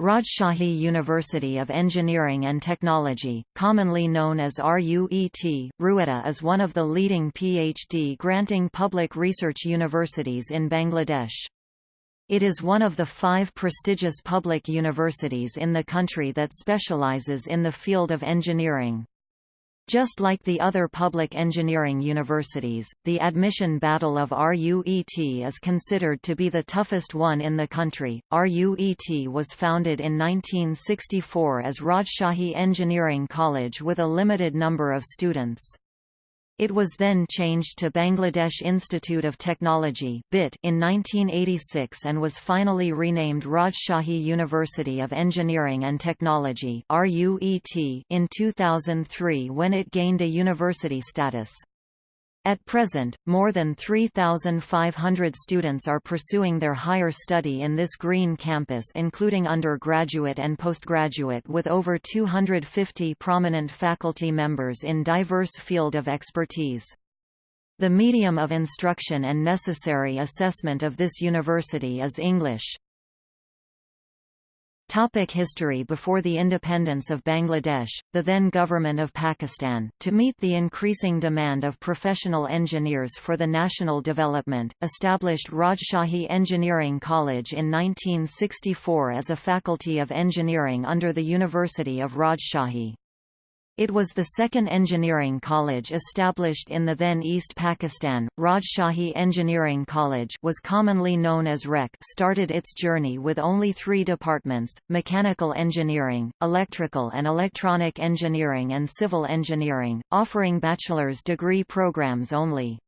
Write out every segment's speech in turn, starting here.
Rajshahi University of Engineering and Technology, commonly known as RUET, Rueta is one of the leading PhD-granting public research universities in Bangladesh. It is one of the five prestigious public universities in the country that specializes in the field of engineering. Just like the other public engineering universities, the admission battle of RUET is considered to be the toughest one in the country. RUET was founded in 1964 as Rajshahi Engineering College with a limited number of students. It was then changed to Bangladesh Institute of Technology (BIT) in 1986 and was finally renamed Rajshahi University of Engineering and Technology (RUET) in 2003 when it gained a university status. At present, more than 3,500 students are pursuing their higher study in this green campus including undergraduate and postgraduate with over 250 prominent faculty members in diverse field of expertise. The medium of instruction and necessary assessment of this university is English. Topic history Before the independence of Bangladesh, the then government of Pakistan, to meet the increasing demand of professional engineers for the national development, established Rajshahi Engineering College in 1964 as a faculty of engineering under the University of Rajshahi. It was the second engineering college established in the then East Pakistan. Rajshahi Engineering College was commonly known as REC started its journey with only three departments, mechanical engineering, electrical and electronic engineering and civil engineering, offering bachelor's degree programs only.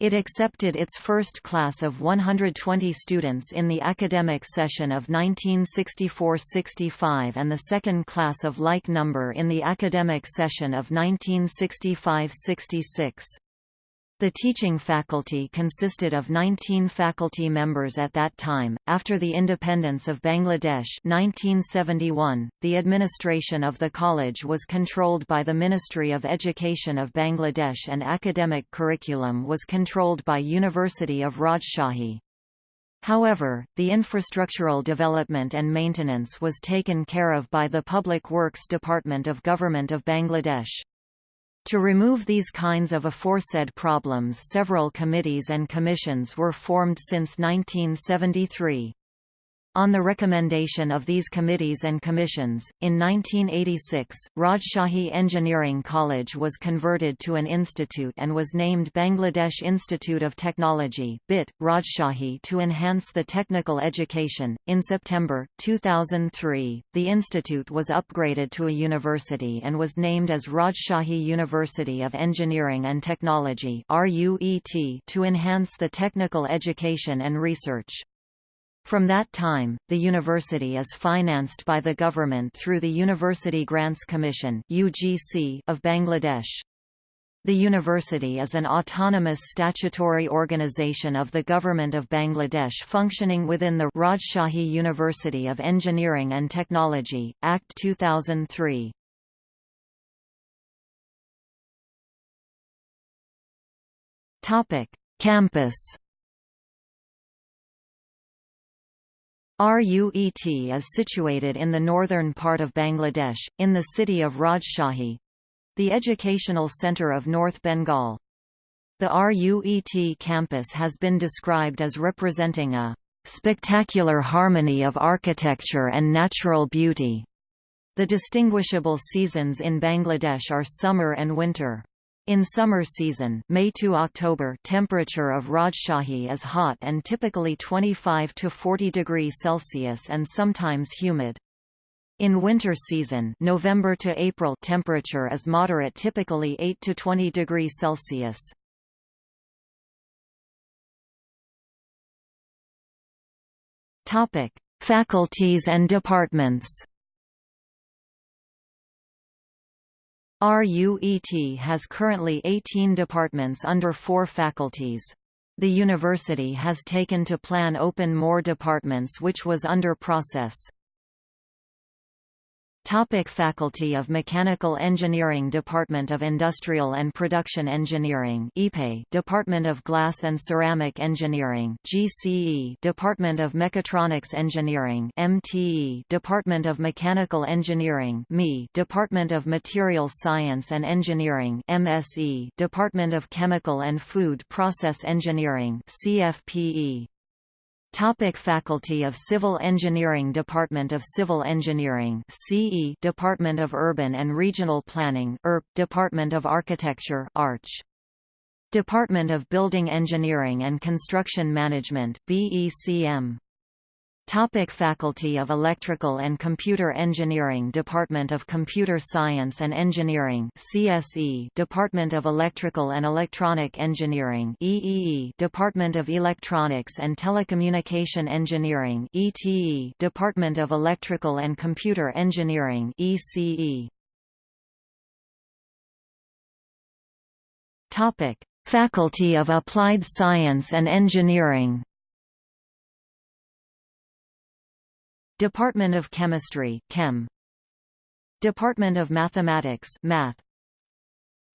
It accepted its first class of 120 students in the academic session of 1964–65 and the second class of like number in the academic session of 1965–66. The teaching faculty consisted of 19 faculty members at that time. After the independence of Bangladesh 1971, the administration of the college was controlled by the Ministry of Education of Bangladesh and academic curriculum was controlled by University of Rajshahi. However, the infrastructural development and maintenance was taken care of by the Public Works Department of Government of Bangladesh. To remove these kinds of aforesaid problems several committees and commissions were formed since 1973. On the recommendation of these committees and commissions, in 1986, Rajshahi Engineering College was converted to an institute and was named Bangladesh Institute of Technology (BIT) Rajshahi to enhance the technical education. In September 2003, the institute was upgraded to a university and was named as Rajshahi University of Engineering and Technology (RUET) to enhance the technical education and research. From that time, the university is financed by the government through the University Grants Commission of Bangladesh. The university is an autonomous statutory organization of the Government of Bangladesh functioning within the Rajshahi University of Engineering and Technology, Act 2003. Campus RUET is situated in the northern part of Bangladesh, in the city of Rajshahi—the educational centre of North Bengal. The RUET campus has been described as representing a spectacular harmony of architecture and natural beauty. The distinguishable seasons in Bangladesh are summer and winter. In summer season May to October temperature of Rajshahi is hot and typically 25 to 40 degrees Celsius and sometimes humid. In winter season November to April temperature is moderate typically 8 to 20 degrees Celsius. Topic: Faculties and departments. RUET has currently 18 departments under four faculties. The university has taken to plan open more departments which was under process. Topic Faculty of Mechanical Engineering Department of Industrial and Production Engineering Department of Glass and Ceramic Engineering (GCE) Department of Mechatronics Engineering (MTE) Department of Mechanical Engineering (ME) Department of Materials Science and Engineering (MSE) Department of Chemical and Food Process Engineering (CFPE) Topic Faculty of Civil Engineering Department of Civil Engineering CE Department of Urban and Regional Planning ERP Department of Architecture Arch Department of Building Engineering and Construction Management BECM Topic Faculty of Electrical and Computer Engineering Department of Computer Science and Engineering CSE Department of Electrical and Electronic Engineering EEE Department of Electronics and Telecommunication Engineering ETE Department of Electrical and Computer Engineering ECE Topic. Faculty of Applied Science and Engineering Department of Chemistry Chem. Department of Mathematics Math.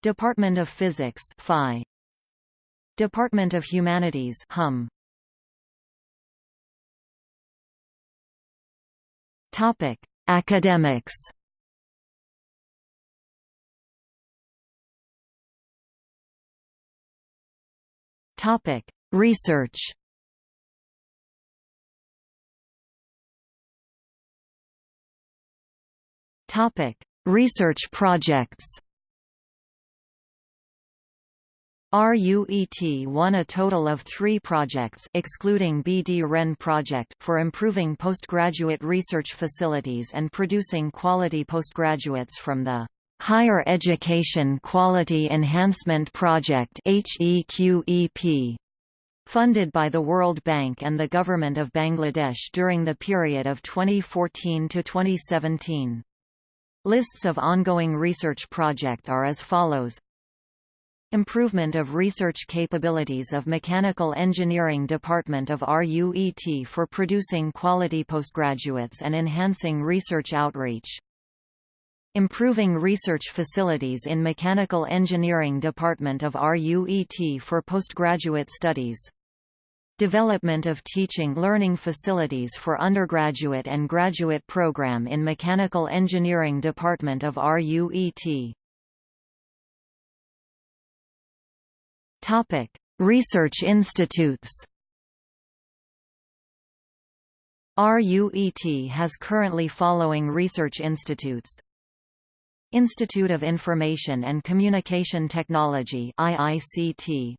Department of Physics Phi. Department of Humanities Hum. Topic Academics. Topic Research Topic: Research projects. RUET won a total of three projects excluding BD REN project for improving postgraduate research facilities and producing quality postgraduates from the Higher Education Quality Enhancement Project funded by the World Bank and the Government of Bangladesh during the period of 2014 to 2017. Lists of ongoing research project are as follows Improvement of research capabilities of Mechanical Engineering Department of RUET for producing quality postgraduates and enhancing research outreach. Improving research facilities in Mechanical Engineering Department of RUET for postgraduate studies Development of teaching learning facilities for undergraduate and graduate program in Mechanical Engineering Department of RUET. Topic: Research institutes. RUET has currently following research institutes Institute of Information and Communication Technology IICT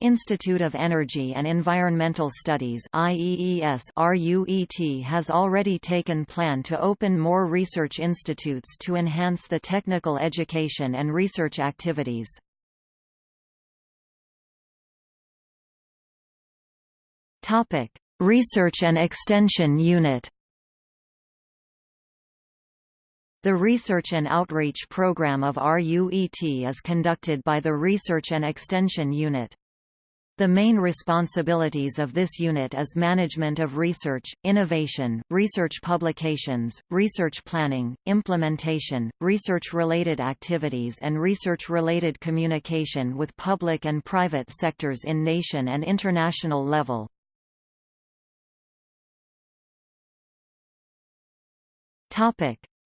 Institute of Energy and Environmental Studies IEES RUET has already taken plan to open more research institutes to enhance the technical education and research activities. Topic: Research and Extension Unit The Research and Outreach Program of RUET is conducted by the Research and Extension Unit. The main responsibilities of this unit is management of research, innovation, research publications, research planning, implementation, research-related activities and research-related communication with public and private sectors in nation and international level.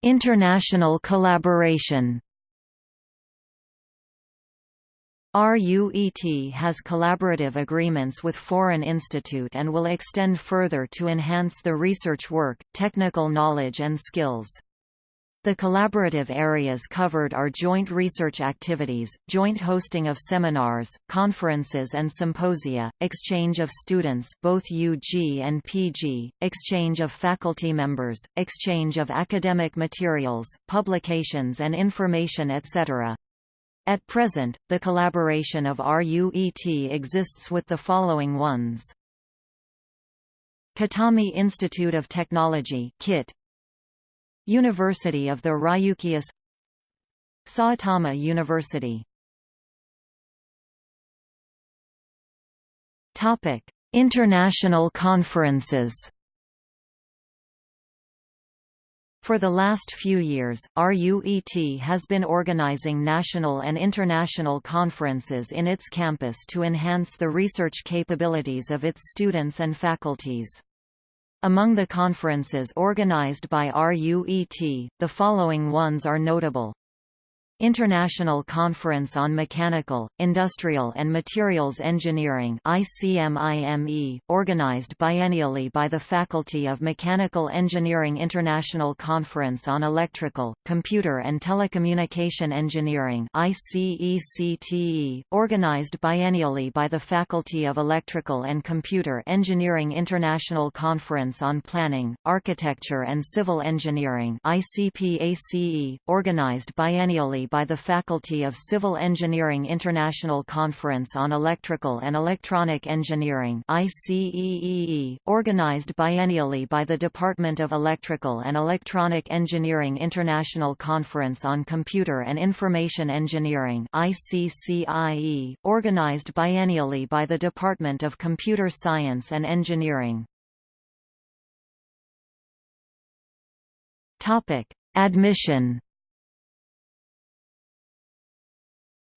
International collaboration RUET has collaborative agreements with foreign institute and will extend further to enhance the research work, technical knowledge and skills. The collaborative areas covered are joint research activities, joint hosting of seminars, conferences and symposia, exchange of students both UG and PG, exchange of faculty members, exchange of academic materials, publications and information etc. At present, the collaboration of RUET exists with the following ones. Kitami Institute of Technology KIT, University of the Ryukyus Saitama University. International conferences For the last few years, RUET has been organizing national and international conferences in its campus to enhance the research capabilities of its students and faculties. Among the conferences organized by RUET, the following ones are notable. International Conference on Mechanical, Industrial and Materials Engineering organized biennially by the Faculty of Mechanical Engineering International Conference on Electrical, Computer and Telecommunication Engineering organized biennially by the Faculty of Electrical and Computer Engineering International Conference on Planning, Architecture and Civil Engineering organized biennially by the Faculty of Civil Engineering International Conference on Electrical and Electronic Engineering ICEEE, organized biennially by the Department of Electrical and Electronic Engineering International Conference on Computer and Information Engineering ICCIE, organized biennially by the Department of Computer Science and Engineering. Topic: Admission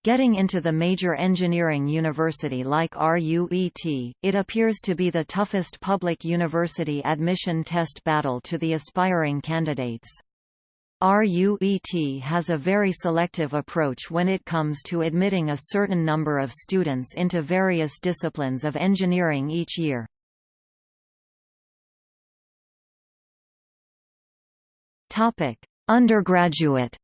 Getting into the major engineering university like RUET, it appears to be the toughest public university admission test battle to the aspiring candidates. RUET has a very selective approach when it comes to admitting a certain number of students into various disciplines of engineering each year. Undergraduate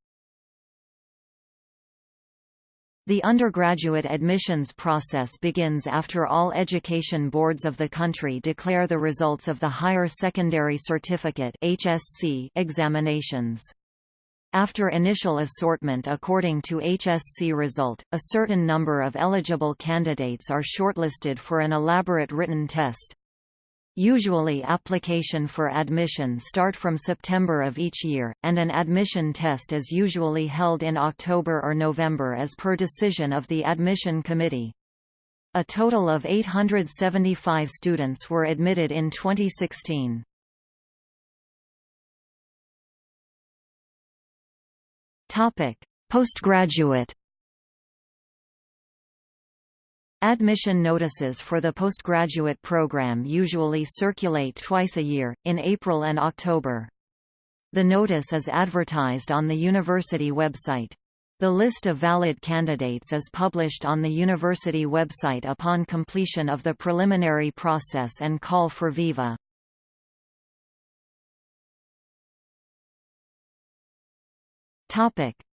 The undergraduate admissions process begins after all education boards of the country declare the results of the Higher Secondary Certificate HSC examinations. After initial assortment according to HSC result, a certain number of eligible candidates are shortlisted for an elaborate written test. Usually application for admission start from September of each year, and an admission test is usually held in October or November as per decision of the admission committee. A total of 875 students were admitted in 2016. Postgraduate Admission notices for the postgraduate program usually circulate twice a year, in April and October. The notice is advertised on the university website. The list of valid candidates is published on the university website upon completion of the preliminary process and call for viva.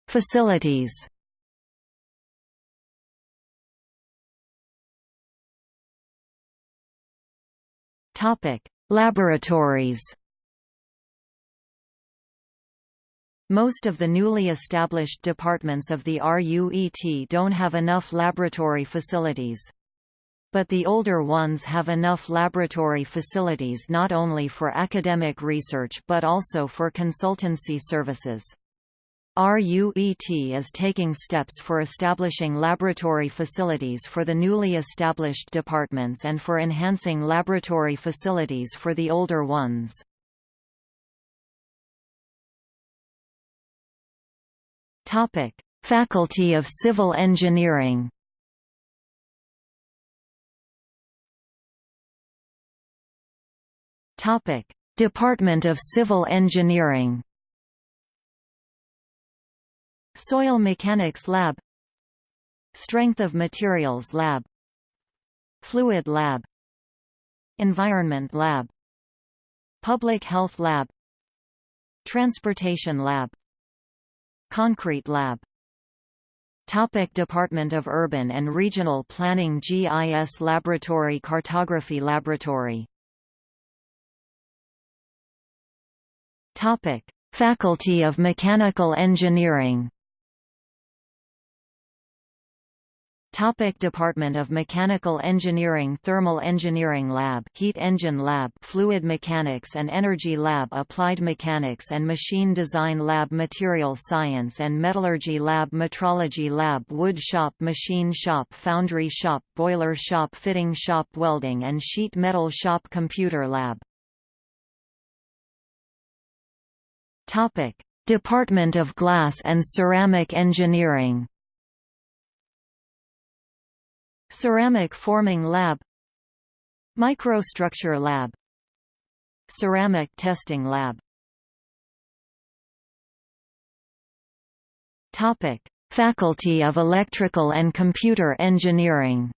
Facilities Topic: Laboratories. Most of the newly established departments of the RUET don't have enough laboratory facilities. But the older ones have enough laboratory facilities not only for academic research but also for consultancy services. RUET is taking steps for establishing laboratory facilities for the newly established departments and for enhancing laboratory facilities for the older ones. Faculty of Civil Engineering Topic Department of Civil Engineering Soil Mechanics Lab. Strength of Materials Lab. Fluid Lab. Environment Lab. Public Health Lab. Transportation Lab. Concrete Lab. Topic Department of Urban and Regional Planning GIS Laboratory Cartography Laboratory. Topic. Faculty of Mechanical Engineering Topic Department of Mechanical Engineering Thermal Engineering Lab Heat Engine Lab Fluid Mechanics and Energy Lab Applied Mechanics and Machine Design Lab Material Science and Metallurgy Lab Metrology Lab Wood Shop Machine Shop Foundry Shop Boiler Shop Fitting Shop Welding and Sheet Metal Shop Computer Lab Topic: Department of Glass and Ceramic Engineering. Ceramic Forming Lab. Microstructure Lab. Ceramic Testing Lab. Topic: Faculty of Electrical and Computer Engineering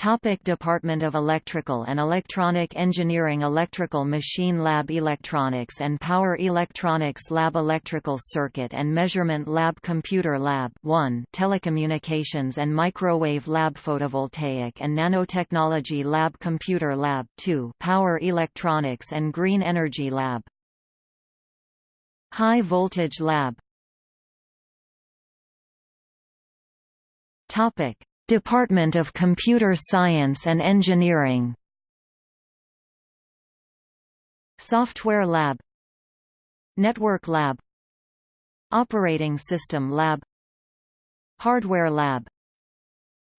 Topic Department of Electrical and Electronic Engineering Electrical Machine Lab Electronics and Power Electronics Lab Electrical Circuit and Measurement Lab Computer Lab 1 Telecommunications and Microwave Lab Photovoltaic and Nanotechnology Lab Computer Lab 2 Power Electronics and Green Energy Lab. High Voltage Lab. Topic Department of Computer Science and Engineering. Software Lab. Network Lab. Operating System Lab. Hardware Lab.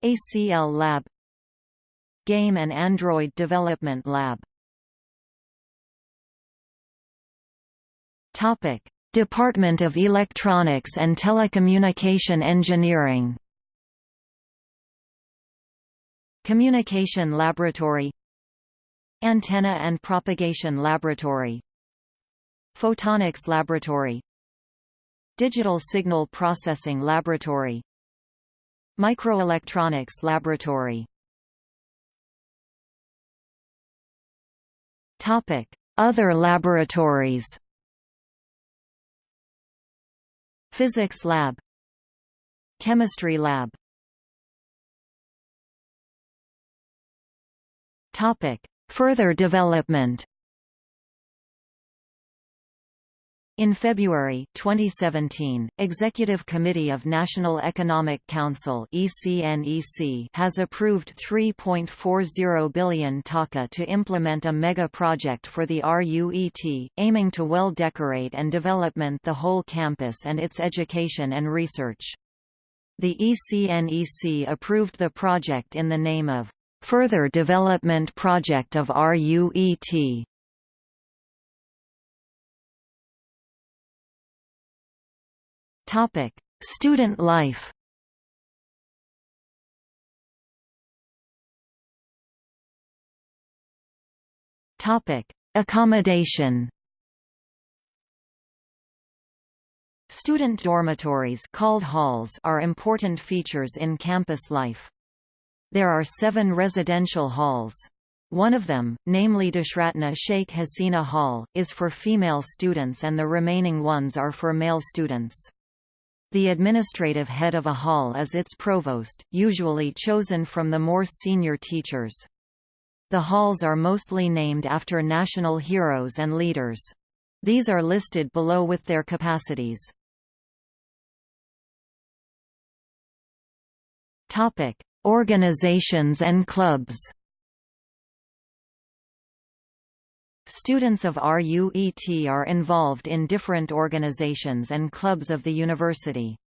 ACL Lab. Game and Android Development Lab. Topic: Department of Electronics and Telecommunication Engineering Communication Laboratory Antenna and Propagation Laboratory Photonics Laboratory Digital Signal Processing Laboratory Microelectronics Laboratory Topic: Other laboratories. Physics Lab Chemistry Lab Topic: Further development. In February 2017, Executive Committee of National Economic Council (ECNEC) has approved 3.40 billion taka to implement a mega project for the RUET, aiming to well decorate and development the whole campus and its education and research. The ECNEC approved the project in the name of Further development project of RUET Topic: Student life. Topic: Accommodation. Student dormitories called halls are important features in campus life. There are seven residential halls. One of them, namely Deshratna Sheikh Hasina Hall, is for female students and the remaining ones are for male students. The administrative head of a hall is its provost, usually chosen from the more senior teachers. The halls are mostly named after national heroes and leaders. These are listed below with their capacities. Topic: Organizations and clubs Students of RUET are involved in different organizations and clubs of the university.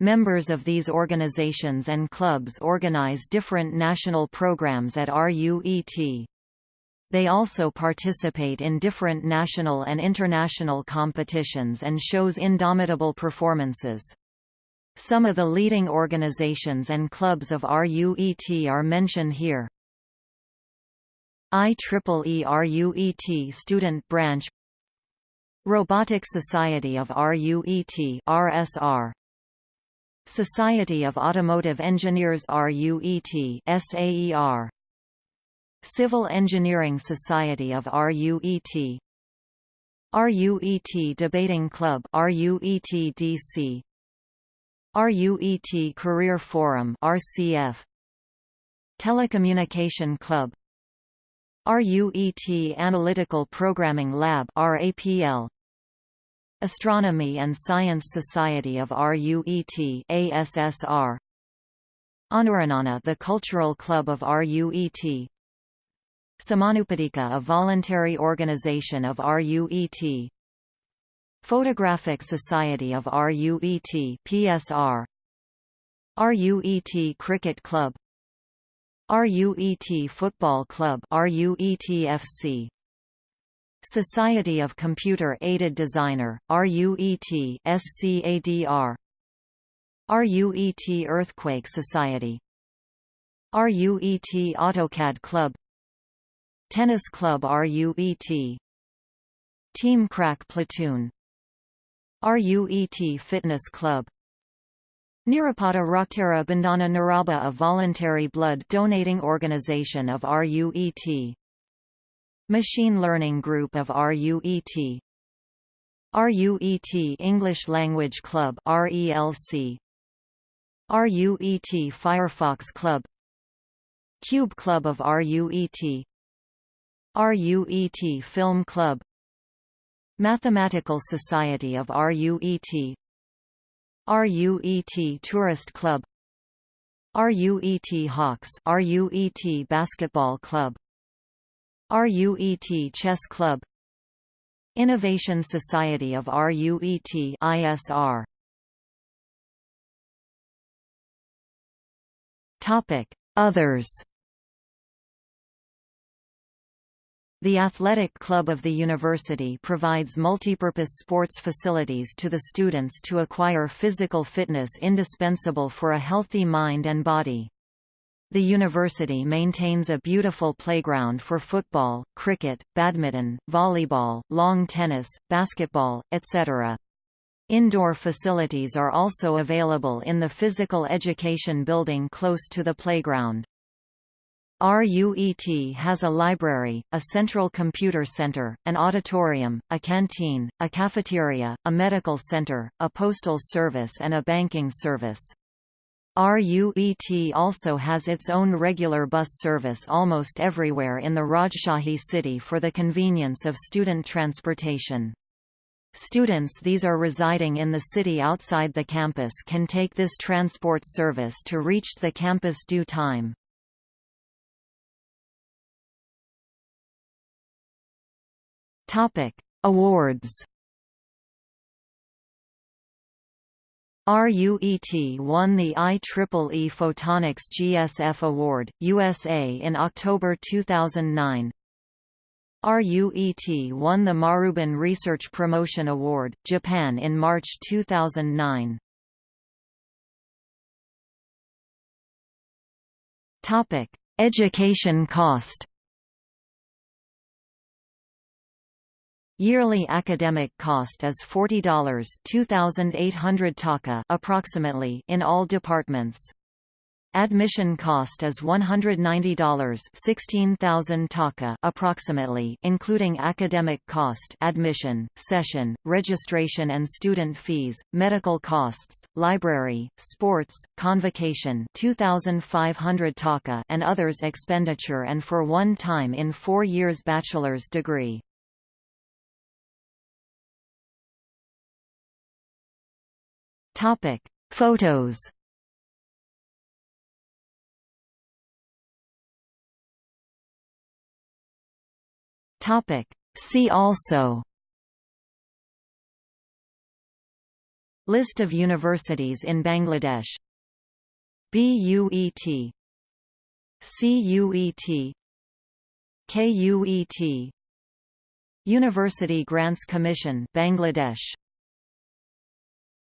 Members of these organizations and clubs organize different national programs at RUET. They also participate in different national and international competitions and shows indomitable performances. Some of the leading organizations and clubs of RUET are mentioned here. IEEE RUET Student Branch Robotic Society of RUET RSR Society of Automotive Engineers RUET SAER Civil Engineering Society of RUET RUET Debating Club RUET DC RUET Career Forum RCF Telecommunication Club RUET Analytical Programming Lab RAPL Astronomy and Science Society of RUET ASSR Anuranana the Cultural Club of RUET Samanupadika a voluntary organization of RUET Photographic Society of RUET PSR RUET Cricket Club. RUET Football Club RUETFC Society of Computer Aided Designer, RUET SCADR RUET Earthquake Society. RUET AutoCAD Club. Tennis Club RUET Team Crack Platoon RUET Fitness Club. Nirapada Raktara Bandhana Naraba a voluntary blood donating organization of RUET Machine Learning Group of RUET RUET English Language Club RELC RUET Firefox Club. Cube Club of RUET RUET Film Club Mathematical Society of RUET RUET Tourist Club. RUET Hawks RUET Basketball Club. RUET Chess Club. Innovation Society of RUET ISR Topic. Others The Athletic Club of the university provides multipurpose sports facilities to the students to acquire physical fitness indispensable for a healthy mind and body. The university maintains a beautiful playground for football, cricket, badminton, volleyball, lawn tennis, basketball, etc. Indoor facilities are also available in the physical education building close to the playground. RUET has a library, a central computer center, an auditorium, a canteen, a cafeteria, a medical center, a postal service and a banking service. RUET also has its own regular bus service almost everywhere in the Rajshahi city for the convenience of student transportation. Students these are residing in the city outside the campus can take this transport service to reach the campus due time. Awards RUET won the IEEE Photonics GSF Award, USA in October 2009. RUET won the Marubun Research Promotion Award, Japan in March 2009. Topic: Education cost. Yearly academic cost is $40 2,800 taka approximately in all departments. Admission cost is $190 16,000 taka approximately including academic cost admission, session, registration and student fees, medical costs, library, sports, convocation 2,500 taka and others expenditure and for one time in four years bachelor's degree. Topic: Photos. Topic: See also. List of universities in Bangladesh. BUET CUET KUET University Grants Commission Bangladesh